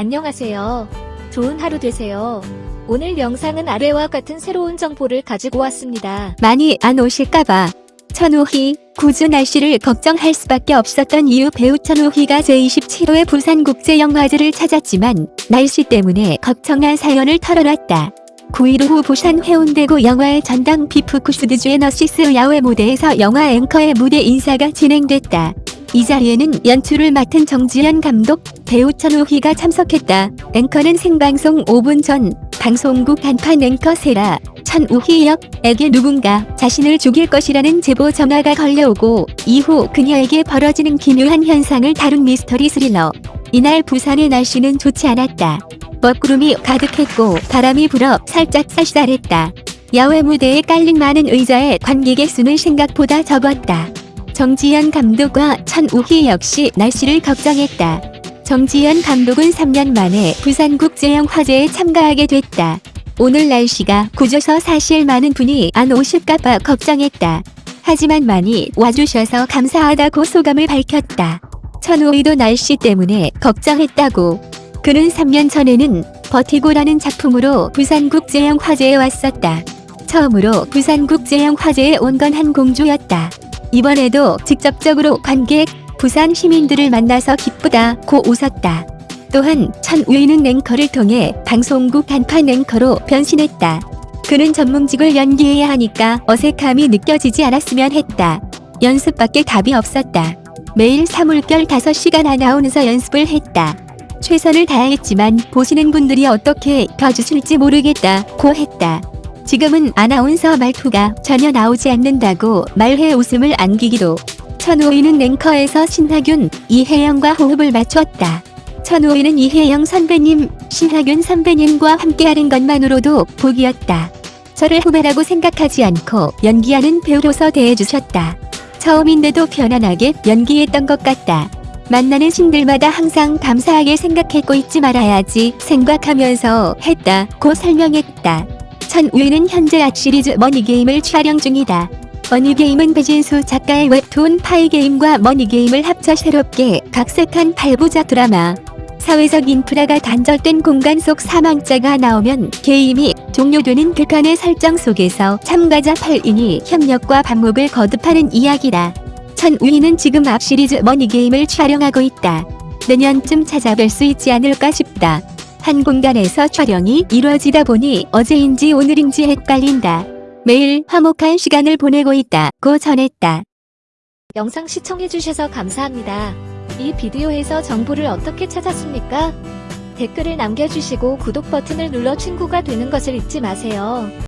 안녕하세요. 좋은 하루 되세요. 오늘 영상은 아래와 같은 새로운 정보를 가지고 왔습니다. 많이 안 오실까봐. 천우희, 구주 날씨를 걱정할 수밖에 없었던 이유 배우 천우희가 제27회 부산국제영화제를 찾았지만 날씨 때문에 걱정한 사연을 털어놨다. 9일 오후 부산 해운대구 영화의 전당 비프쿠스드주의 너시스 야외 무대에서 영화 앵커의 무대 인사가 진행됐다. 이 자리에는 연출을 맡은 정지현 감독, 배우 천우희가 참석했다. 앵커는 생방송 5분 전 방송국 간판 앵커 세라 천우희 역에게 누군가 자신을 죽일 것이라는 제보 전화가 걸려오고 이후 그녀에게 벌어지는 기묘한 현상을 다룬 미스터리 스릴러. 이날 부산의 날씨는 좋지 않았다. 먹구름이 가득했고 바람이 불어 살짝 쌀쌀했다. 야외 무대에 깔린 많은 의자의 관객의 수는 생각보다 적었다. 정지현 감독과 천우희 역시 날씨를 걱정했다. 정지현 감독은 3년 만에 부산국제영화제에 참가하게 됐다. 오늘 날씨가 굳어서 사실 많은 분이 안 오실까봐 걱정했다. 하지만 많이 와주셔서 감사하다고 소감을 밝혔다. 천우희도 날씨 때문에 걱정했다고. 그는 3년 전에는 버티고라는 작품으로 부산국제영화제에 왔었다. 처음으로 부산국제영화제에 온 건 한 공주였다. 이번에도 직접적으로 관객, 부산 시민들을 만나서 기쁘다고 웃었다. 또한 천우희는 앵커를 통해 방송국 간판 앵커로 변신했다. 그는 전문직을 연기해야 하니까 어색함이 느껴지지 않았으면 했다. 연습밖에 답이 없었다. 매일 사물결 5시간 아나운서 연습을 했다. 최선을 다했지만 보시는 분들이 어떻게 봐주실지 모르겠다고 했다. 지금은 아나운서 말투가 전혀 나오지 않는다고 말해 웃음을 안기기도. 천우희는 앵커에서 신하균, 이혜영과 호흡을 맞췄다. 천우희는 이혜영 선배님, 신하균 선배님과 함께하는 것만으로도 복이었다. 저를 후배라고 생각하지 않고 연기하는 배우로서 대해주셨다. 처음인데도 편안하게 연기했던 것 같다. 만나는 신들마다 항상 감사하게 생각했고 잊지 말아야지 생각하면서 했다고 설명했다. 천우희는 현재 앗시리즈 머니게임을 촬영 중이다. 머니게임은 배진수 작가의 웹툰 파이게임과 머니게임을 합쳐 새롭게 각색한 8부작 드라마. 사회적 인프라가 단절된 공간 속 사망자가 나오면 게임이 종료되는 극한의 설정 속에서 참가자 8인이 협력과 반목을 거듭하는 이야기다. 천우희는 지금 앞 시리즈 머니게임을 촬영하고 있다. 내년쯤 찾아뵐 수 있지 않을까 싶다. 한 공간에서 촬영이 이루어지다 보니 어제인지 오늘인지 헷갈린다. 매일 화목한 시간을 보내고 있다고 전했다. 영상 시청해주셔서 감사합니다. 이 비디오에서 정보를 어떻게 찾았습니까? 댓글을 남겨주시고 구독 버튼을 눌러 친구가 되는 것을 잊지 마세요.